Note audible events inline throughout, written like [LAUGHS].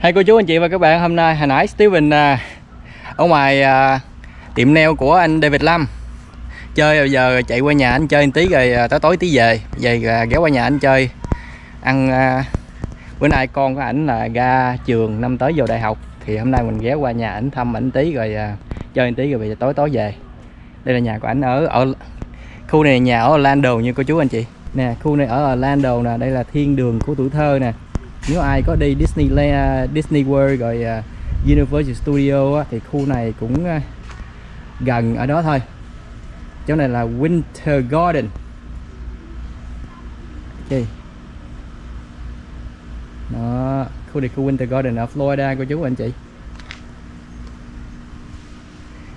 Hai cô chú anh chị và các bạn hôm nay hồi nãy Steven à, ở ngoài à, tiệm nail của anh David Lâm chơi bây giờ chạy qua nhà anh chơi một tí rồi à, tối tối tí về. Về à, ghé qua nhà anh chơi. Ăn à, bữa nay con của ảnh là ra trường năm tới vào đại học. Thì hôm nay mình ghé qua nhà ảnh thăm ảnh tí rồi à, chơi một tí rồi về tối tối về. Đây là nhà của ảnh ở ở khu này nhà ở Orlando như cô chú anh chị. Nè khu này ở Orlando nè đây là thiên đường của tuổi thơ nè nếu ai có đi Disneyland à, Disney World rồi à, Universal Studio thì khu này cũng à, gần ở đó thôi. Chỗ này là Winter Garden. Ok. Đó, khu này khu Winter Garden ở Florida cô chú anh chị.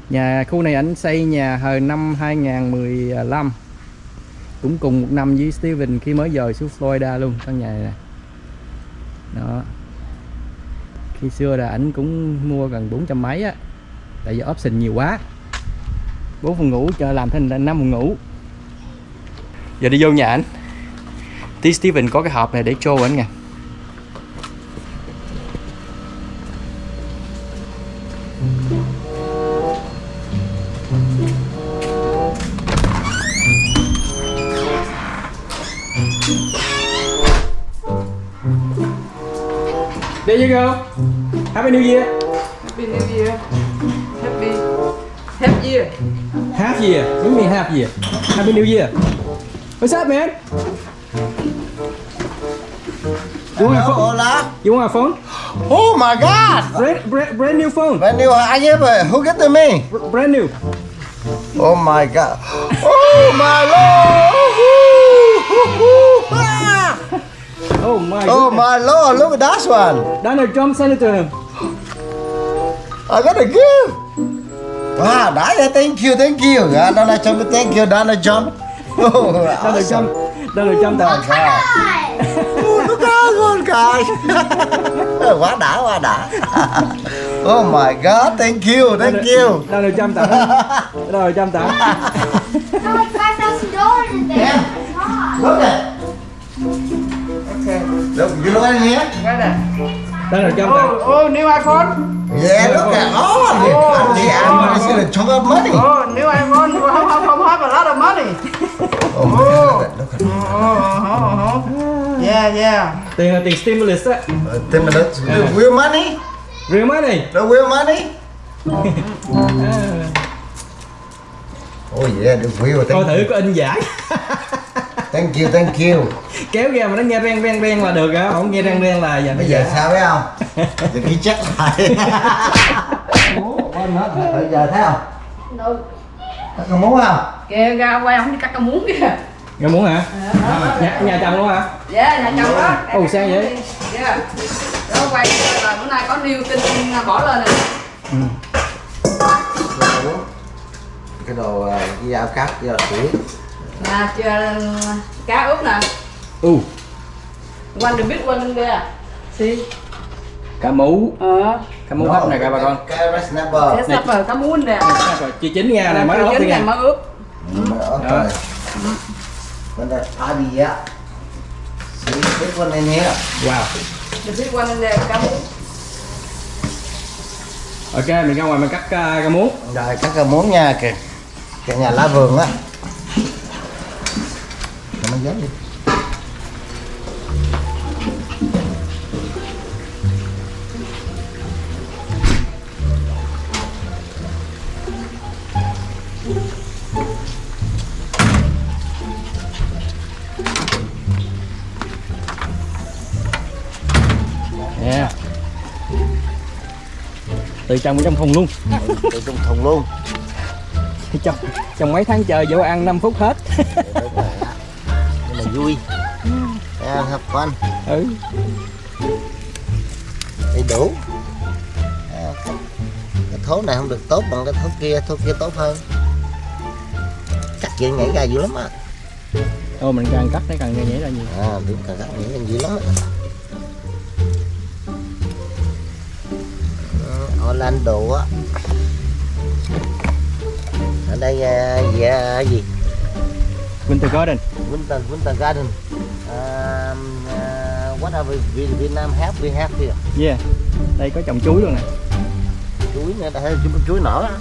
Nhà, khu này ảnh xây nhà hồi năm 2015 cũng cùng một năm với Steven khi mới dời xuống Florida luôn, căn nhà này nè đó. Khi xưa là ảnh cũng mua gần 400 mấy á, tại vì option nhiều quá. Bốn phòng ngủ cho làm thành năm phòng ngủ. Giờ đi vô nhà ảnh. Tí Steven có cái hộp này để show ảnh nè. There you go. Happy New Year. Happy New Year. Happy Happy Year. Half year. What do you mean half year? Happy New Year. What's up, man? You want a phone? Hola. You want a phone? Oh my God. Brand, brand, brand new phone. Brand new. Ah, I never. Who get to me? Br- Brand new. Oh my God. Oh my Lord. Oh my. Oh goodness. my Lord. Look at that one. Donald Trump sent it to him. I got a gift. Wow. That, thank you. Thank you. Uh, Donald Trump. Thank you, Donald Trump. [LAUGHS] Oh, Donald awesome. Trump. Donald Trump tặng. God. Oh, look at one guy. quá đã, quá đã. Oh my God. Thank you. Thank you. Donald Trump tặng. [LAUGHS] Donald Trump tặng. [LAUGHS] Look, you know what in here? Donald Trump tặng. Oh, oh, new iPhone. Yeah, look at all of it. Oh. I'm the I'm gonna chunk up money. Oh, new iPhone. Không, không, không have a lot of money. Oh my god, look at. Oh, oh, oh. Yeah, yeah. Tiền là tiền stimulus á. Uh, 10 minutes. The real money? Real money. The real money? [LAUGHS] Oh yeah, the real. Coi Thank, thử có in giải. thank you, thank you. Kéo ra mà nó nghe reng reng reng là được á, không nghe reng reng là giờ nó Bây giờ sao biết không? [LAUGHS] Giờ ghi chắc lại. [LAUGHS] Bây giờ thấy không? No. Các con muốn không? Kìa, ra quay ông đi cắt cái muống kìa. Nghe muốn hả? Nhà, nhà chồng luôn hả? Yeah, nhà chồng đó. Ồ, sao vậy? Yeah. Đó quay là bữa nay có new tin bỏ lên nè. Cái đồ uh, cái dao cắt, dao sủi. Nè, chờ cá ướp nè. Ừ, One the big one in there. See? cá mú. Ờ. Cá mú hấp này các bà con. Cái red snapper. Cái snapper cá muống nè. Rồi, Chị chín ra này mới Trứng này nha. mới ướp. Mm, okay. When the party yeah. See, this one in here. Wow. Big one in there, cá muống. Ok, mình ra ngoài mình cắt uh, cá mú. Rồi các cái muốn nha kìa. Cái nhà lá vườn á. Nó dán đi. Yeah. Từ trong trong thùng luôn. Từ trong thùng luôn. Trong trong mấy tháng chờ vô ăn 5 phút hết. Nhưng mà vui. Yeah, have fun. ừ. Đầy đủ. À, Cái thố này không được tốt bằng cái thố kia, thố kia tốt hơn. Cắt chuyện nhảy ra dữ lắm á. Thôi mình càng cắt nó càng nhảy ra nhiều. À, đúng càng cắt nhảy ra dữ lắm á. Ờ, Orlando á. Ở đây à, dạ gì? Winter Garden. Winter Winter Garden. À, à, whatever we Vietnam have we have here? Yeah đây có trồng chuối luôn nè. Chuối nữa đây chuối, chuối nở á.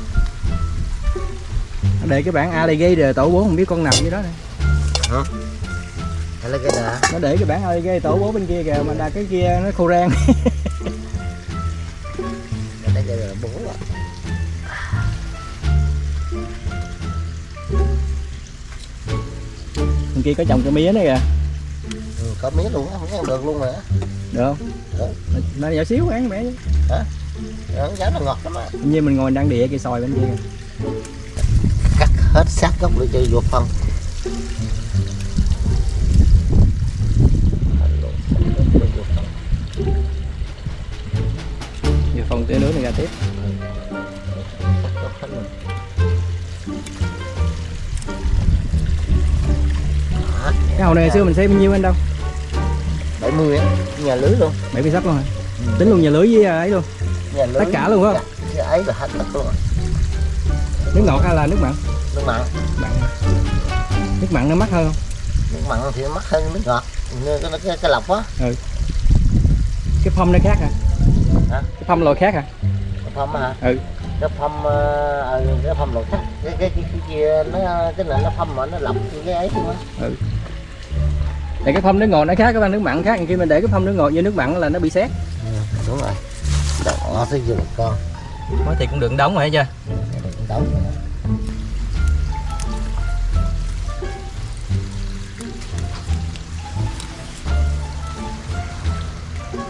Nó để cái bảng alligator tổ bố không biết con nào dưới đó nè. Cái đà nó để cái bảng alligator tổ bố bên kia kìa mà là cái kia nó khô rang [LAUGHS] bên kia có trồng cái mía này kìa. Ừ, có mía luôn á không ăn được luôn mà. Được không? Được. nó nhỏ xíu ăn bé chứ Ờ, giá nó ngọt lắm á. Như mình ngồi đang địa cây sòi bên kia. Cắt hết sát gốc để cho vô phân. Phần tươi nước này ra tiếp cái hồ này xưa mình xây bao nhiêu anh đâu 70 á nhà lưới luôn. Bảy mươi sắp luôn hả? Tính luôn nhà lưới với à, ấy luôn. Nhà lưới. Tất cả luôn không? Cái ấy là hết tất luôn. Nước ngọt hay là nước mặn? Nước mặn. Mặn nước mặn nó mắc hơn không? Nước mặn thì mắc hơn nước ngọt. Như cái, cái, cái lọc á. Cái phong nó khác hả? Hả? cái phong loại khác hả? Cái phong hả? Ừ. cái phong ờ, ờ, cái phong lột khác. Cái cái cái, cái kia nó cái này nó phong mà nó lọc cái ấy luôn á để cái phong nước ngọt nó khác cái phong nước mặn khác. Khi mình để cái phong nước ngọt vô nước mặn là nó bị xét ừ, đúng rồi. Đỏ tới giờ một con. Nói thì cũng đừng đóng rồi chưa đừng đóng rồi.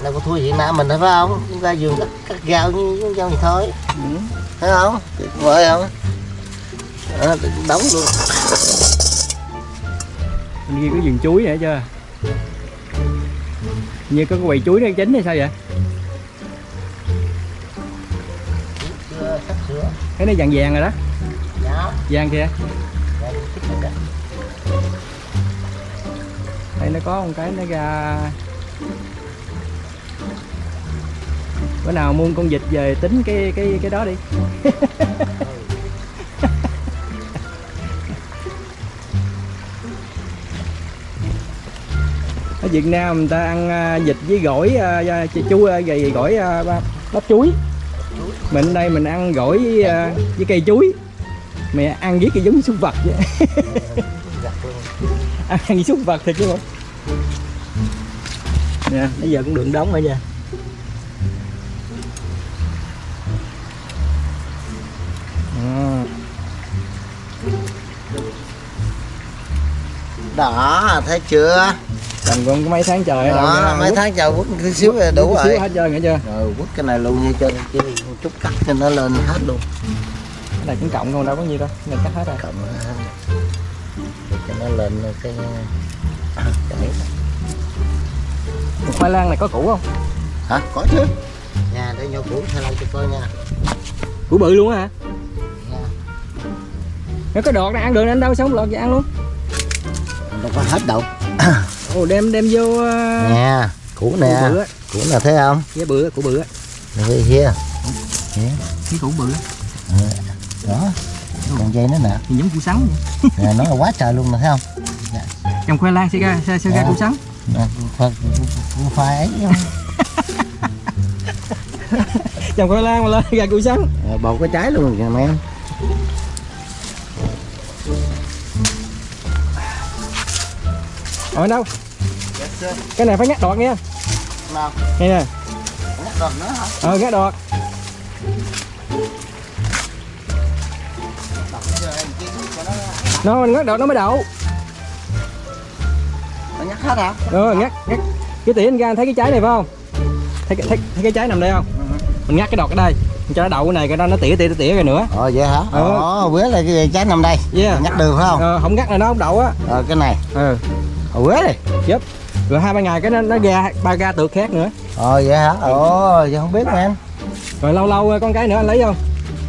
đâu có thua Việt Nam mình đâu phải không? Chúng ta vườn cắt, cắt rau như như rau gì thôi. Ừ. thấy không? Tuyệt vời không? Đó, đóng luôn bên kia có vườn chuối nữa chưa? Như có cái quầy chuối nó chín hay sao vậy? Cái nó vàng vàng rồi đó. Dạ. Vàng kìa. Dạ, đây nó có một cái nó ra. Bữa nào mua con vịt về tính cái cái cái đó đi [LAUGHS] Việt Nam người ta ăn à, vịt với gỏi à, à, chú à, gầy gỏi bắp chuối. Mình đây mình ăn gỏi với, với cây chuối. Mẹ ăn với cái giống súc vật vậy. [LAUGHS] Ăn với súc vật thiệt chứ không? Nè bây giờ cũng đường đóng rồi nha. Đó thấy chưa? Còn còn có mấy tháng trời đâu đó nữa, mấy quất- tháng chờ quất tí xíu là đủ quất rồi xíu hết trơn nghe chưa? Rồi quất cái này luôn như cho chứ chút cắt cho nó lên hết luôn. Cái này cũng cộng không đâu có nhiêu đâu này cắt hết rồi. Cộng hết. Cho nó lên cái. Một khoai lang này có củ không? Hả? Có chứ. Nhà để nhau cũ thay lại cho coi nha. Củ bự luôn á hả? Nha. nó có đọt này ăn được anh đâu sống lọt vậy ăn luôn. Đâu có hết đâu [CLEARS THROAT] ồ đem đem vô nha cũ củ nè. cũ nè thấy không? Cái bự củ bự đây kia? Cái củ bự đó. Còn dây nữa nè. Thì giống củ sắn [LAUGHS] nè nó là quá trời luôn nè thấy không? Trồng khoai lang sẽ ra sẽ, sẽ ra Dạ. củ sắn. Nè khoai ấy. [LAUGHS] Trồng khoai lang mà lên ra củ sắn. Ờ, bột cái trái luôn mấy em ở đâu? Cái này phải ngắt đọt nha. Nào. Nghe nè. Nhắc còn nữa hả? Ờ ngắt đọt. Nó nó ngắt đọt nó mới đậu. Nó nhắc hết hả? Rồi ngắt ngắt cái tỉa anh ra thấy cái trái này phải không? Thấy, cái- thấy, thấy cái trái nằm đây không? Mình ngắt cái đọt ở đây. Mình cho nó đậu cái này cái đó nó tỉa tỉa tỉa rồi nữa. Ờ vậy hả? Ờ. ờ quế là cái trái nằm đây. Yeah. Nhắc được phải không? Ờ, không ngắt là nó không đậu á. Ờ cái này. Ừ ờ quế đi rồi hai ba ngày cái nó nó ra ba ga tược khác nữa. Ờ vậy hả? Ồ giờ không biết mà em rồi lâu lâu con cái nữa anh lấy không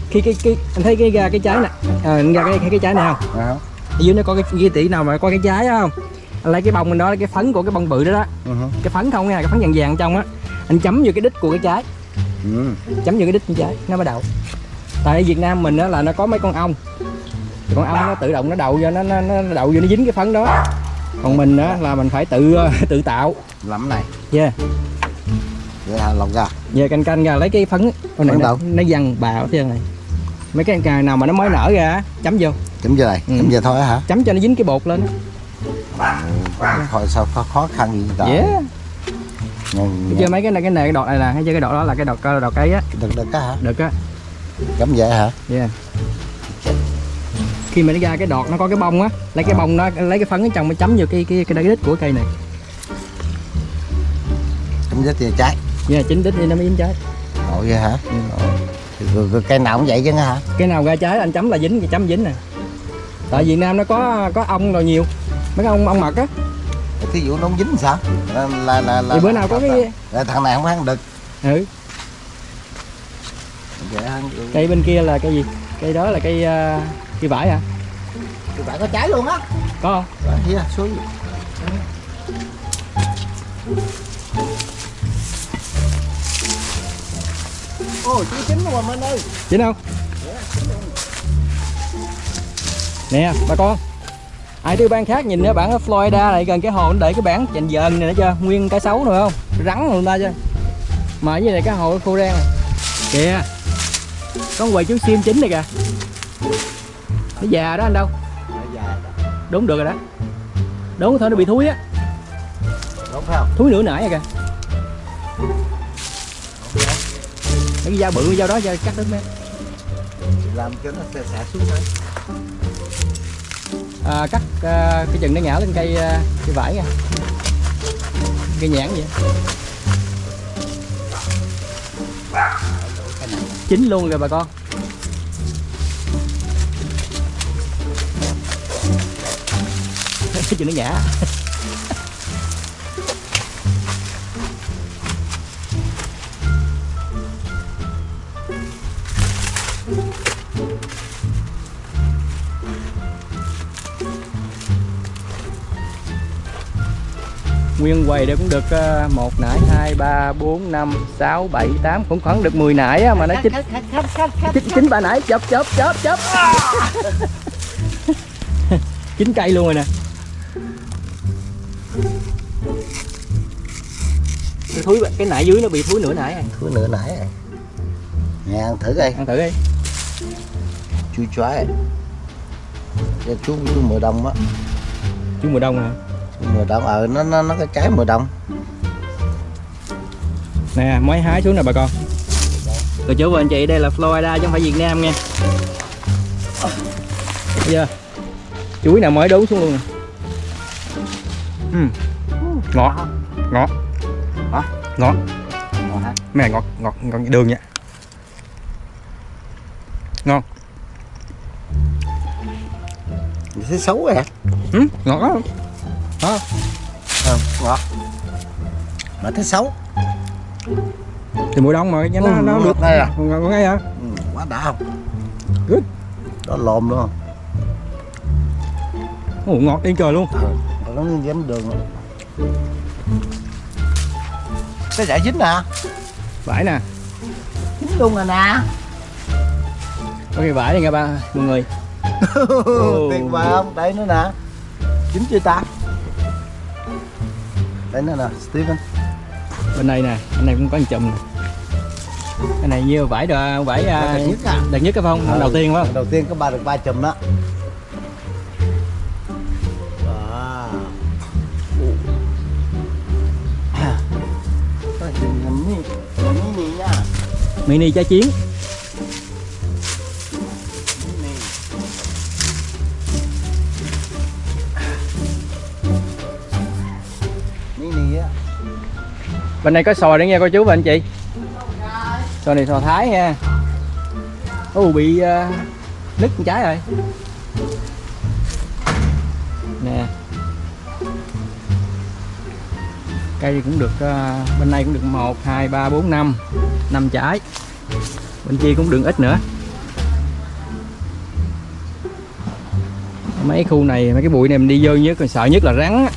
khi cái cái anh thấy cái ra cái trái này à, anh ra cái, cái cái trái này không? Ờ ở dưới nó có cái ghi tỉ nào mà có cái trái đó không? Anh lấy cái bông mình đó cái phấn của cái bông bự đó đó. Ừ. Hử. cái phấn không nha cái phấn vàng vàng trong á. Anh chấm vô cái đít của cái trái. Ừ. Chấm vô cái đít của trái nó mới đậu tại ở Việt Nam mình á là nó có mấy con ong. Con ong nó tự động nó đậu vô nó nó, nó đậu vô nó dính cái phấn đó còn mình á là mình phải tự [LAUGHS] tự tạo. Lắm này. Yeah. Vậy hả lọc ra về canh canh ra lấy cái phấn. Con này nó, nó văng bà ở trên này. Mấy cái cà nào mà nó mới nở ra chấm vô. Chấm giờ này Ừ. chấm giờ thôi hả? Chấm cho nó dính cái bột lên. Thôi sao khó, khó khăn gì cả yeah. Chưa mấy cái này cái này cái đọt này là hay chưa cái đọt đó là cái đọt đọt cây á. Được được á hả? Được á. Chấm vậy hả? Yeah khi mà nó ra cái đọt nó có cái bông á lấy cái À. bông nó lấy cái phấn ở trong mới chấm vô cái cái cái đít của cây này. Chấm dứt thì trái yeah chín đít thì nó mới dính trái ồ vậy hả? Ừ. Ồ. Thì cây nào cũng vậy chứ hả? Cái nào ra trái anh chấm là dính cái chấm dính nè. Tại Việt Nam nó có có ong rồi nhiều. Mấy cái ong ong mật á. Thí dụ nó không dính sao? Là là là, là thì bữa nào có cái là thằng này không ăn được. Ừ. Cây bên kia là cây gì? Cây đó là cây uh, cây vải hả thì bạn có trái luôn á. Có. Không Đó, here, xuống. Ồ, chú chín rồi Minh ơi chín không? Nè bà con. Ai tiêu ban khác nhìn nữa bản ở Florida này gần cái hồ nó để cái bản dành dần này nữa chưa nguyên cái xấu nữa không? Rắn người ta chứ. Mà cái này cái hồ khô đen này. Kìa. Con quầy chú sim chín này kìa nó già đó anh đâu? Đúng được rồi đó. Đúng thôi nó bị thúi á. Đúng phải không? thúi nửa nãy rồi kìa. Mấy cái dao bự cái dao đó cho cắt đứt mấy Làm cho nó xẻ xẻ xuống thôi. À, cắt à, cái chừng nó ngã lên cây à, cây vải nha cây nhãn vậy. Chín luôn rồi bà con chừng nó ngã nguyên quầy đây cũng được ờ, một nải hai ba bốn năm sáu bảy tám cũng khoảng được 10 nải á, mà nó chín chín chín ba nải chớp chớp chớp chớp. [LAUGHS] Chín cây luôn rồi nè thúi cái nải dưới nó bị thúi nửa nải rồi Thứ nữa nãy rồi Nè, ăn thử coi. Ăn thử đi. Chui choái Cho chú, chú mùa đông á. Chú mùa đông hả? Chú mùa đông, ờ, nó, nó, nó có trái mùa đông. Nè mới hái xuống nè bà con. Cô chú và anh chị đây là Florida chứ không phải Việt Nam nha Thấy chưa chuối nào mới đốn xuống luôn nè. Ừm. ngọt? Ngọt hả? này ngọt ngọt ngọt như đường nha ngon thấy xấu rồi hả? ừ, ngọt lắm đó Ờ, ngọt Mà thấy xấu thì mùa đông mà nó Ừ, nó, nó được ngay à? ngọt ngay hả ừ, Quá đã không? Good. Đó lồm luôn Ồ, ngọt điên trời luôn Ờ, nó dính đường rồi. Cái giải dính nè vải nè Dính luôn rồi nè có cái vải này nghe ba mọi người. [LAUGHS] Tuyệt vời không? Đây nữa nè Dính chưa ta? Đây nữa nè, Steven bên này nè anh này cũng có một chùm nè cái này như vải đờ, vải à, Đợt nhất à? đợt nhất cái phong Ừ. đầu tiên phải không Đầu tiên có ba được ba chùm đó mini trái chiến. Mini. Bên này có sò nữa nha cô chú và anh chị. Sò này sò thái nha ồ bị uh, nứt trái rồi. Nè. Cây cũng được ờ, bên này cũng được một, hai, ba, bốn, năm năm trái. Bên kia cũng đừng ít nữa. Mấy khu này, mấy cái bụi này mình đi vô nhất còn sợ nhất là rắn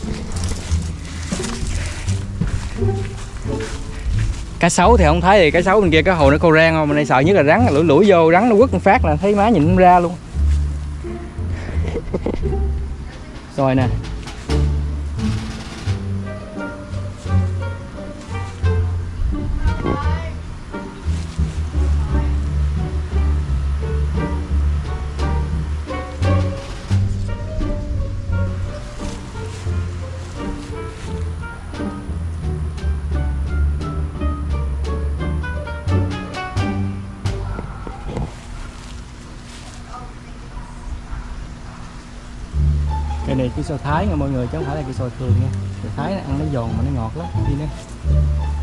cá sấu thì không thấy thì cá sấu bên kia cái hồ nó câu rang không? Mình đây sợ nhất là rắn, lủi lủi vô, rắn nó quất một phát là thấy má nhìn không ra luôn. Rồi nè. Cây cái sò thái nha mọi người, chứ không phải là cây sò thường nha. Sò thái nó ăn nó giòn mà nó ngọt lắm. Đi nè.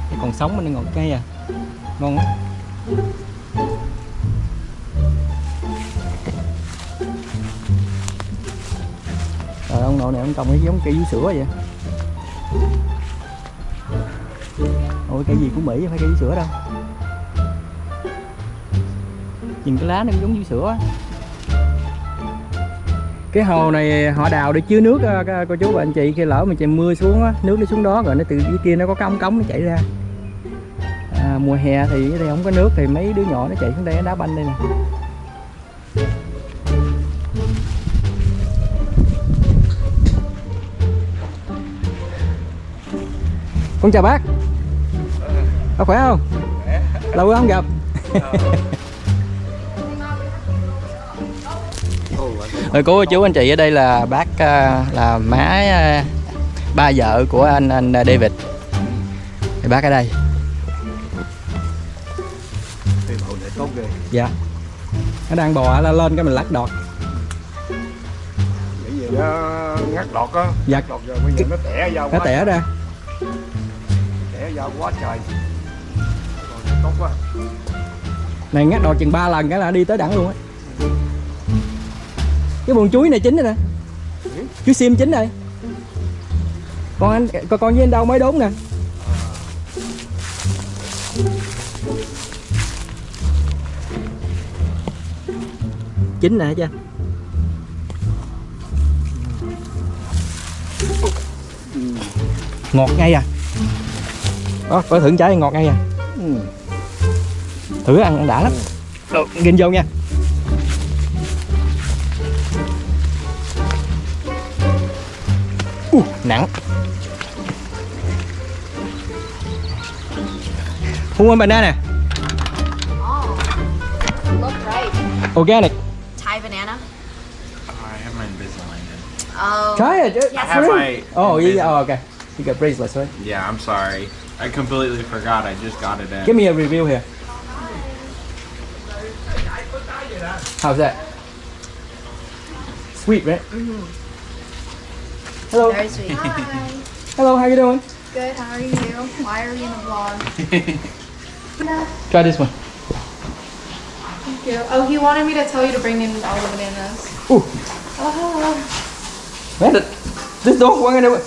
Cái còn sống mà nó ngọt cay à. Ngon lắm. Rồi ông nội này ông trồng cái giống cây vú sữa vậy. Ôi cây gì của Mỹ phải cây vú sữa đâu? Nhìn cái lá nó giống vú sữa á cái hồ này họ đào để chứa nước các cô chú và anh chị khi lỡ mà trời mưa xuống á, nước nó xuống đó rồi nó từ dưới kia nó có cái ống cống nó chảy ra. À, mùa hè thì ở đây không có nước thì mấy đứa nhỏ nó chạy xuống đây nó đá banh đây nè. Con chào bác. Bác khỏe không? Lâu quá không gặp Rồi cô chú anh chị ở đây là bác à, là má à, ba vợ của anh anh David. Thì bác ở đây. Dạ. Nó đang bò lên lên cái mình lắc đọt. Bởi vì nó ngắt đọt á Dạ. Đọt rồi bây giờ nó tẻ ra Nó tẻ ra. Tẻ ra quá trời Còn tốt quá Này ngắt đọt chừng 3 lần cái là đi tới đẳng luôn á. Cái buồng chuối này chín rồi nè. Chuối sim chín rồi. Con anh con con với anh đâu mới đốn nè. Chín nè chưa? Ngọt ngay à. Đó, có thử trái ngọt ngay à. Thử ăn, ăn đã lắm. Được, vô nha. Who want banana? Oh, look right. Organic. Thai banana. I have my Invisalign in. Oh. Try uh, it. Yes. I have my. Oh, yeah, Oh, okay. You got bracelets, right? Yeah, I'm sorry. I completely forgot. I just got it in. Give me a review here. How's that? Sweet, right? Mm-hmm. Hello. Very sweet. Hi. [LAUGHS] Hello, how you doing? Good. How are you? Why are you in a vlog? [LAUGHS] Try this one. Thank you. Oh, he wanted me to tell you to bring in all the bananas. Ooh. Oh, Man, th- this dog wanted it.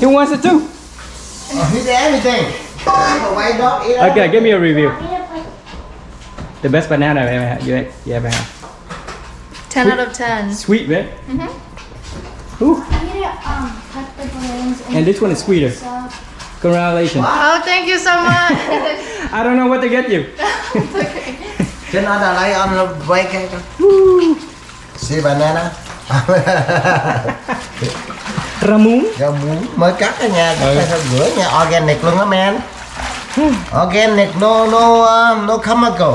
He wants it too. Oh, he's everything. Dog Okay, give me a review. Want me to put The best banana I've ever had. You, you ever had. 10 out of 10. Sweet, right? Mm-hmm. Ooh. want me to um put the balloons in And this one is sweeter. so Congratulations. Oh, thank you so much. [LAUGHS] I don't know what to get you. Nó đã lấy on quay cái See banana [LAUGHS] Ramon. Rau muống mới cắt ở nhà Ừ. Cắt ra rửa nha Organic luôn á man Organic no no um, no chemical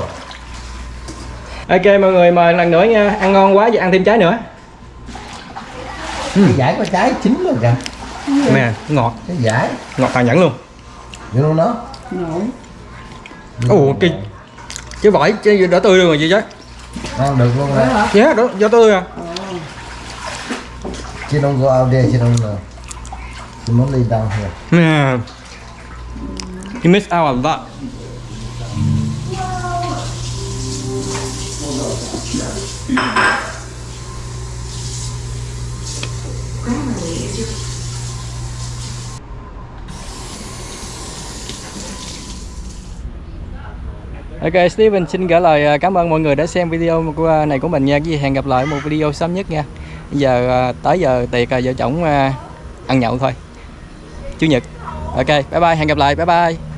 Ok mọi người mời lần nữa nha. Ăn ngon quá vậy ăn thêm trái nữa. Cái giải có trái chín luôn kìa Nè, ngọt, Cái giải ngọt hoàn nhẫn luôn. You know nó Ồ, cái cái vỏ cái đỏ tươi luôn rồi chị chứ. Ăn được luôn nè Dạ, đó, đỏ tươi à. She don't go out there She don't know She muốn lay down here Nè. You miss out on that. Ok, Steven xin gửi lời à, cảm ơn mọi người đã xem video của à, này của mình nha. Cái gì hẹn gặp lại một video sớm nhất nha. Giờ à, tới giờ tiệc vợ chồng ăn nhậu thôi. Chủ nhật. Ok, bye bye, hẹn gặp lại. Bye bye.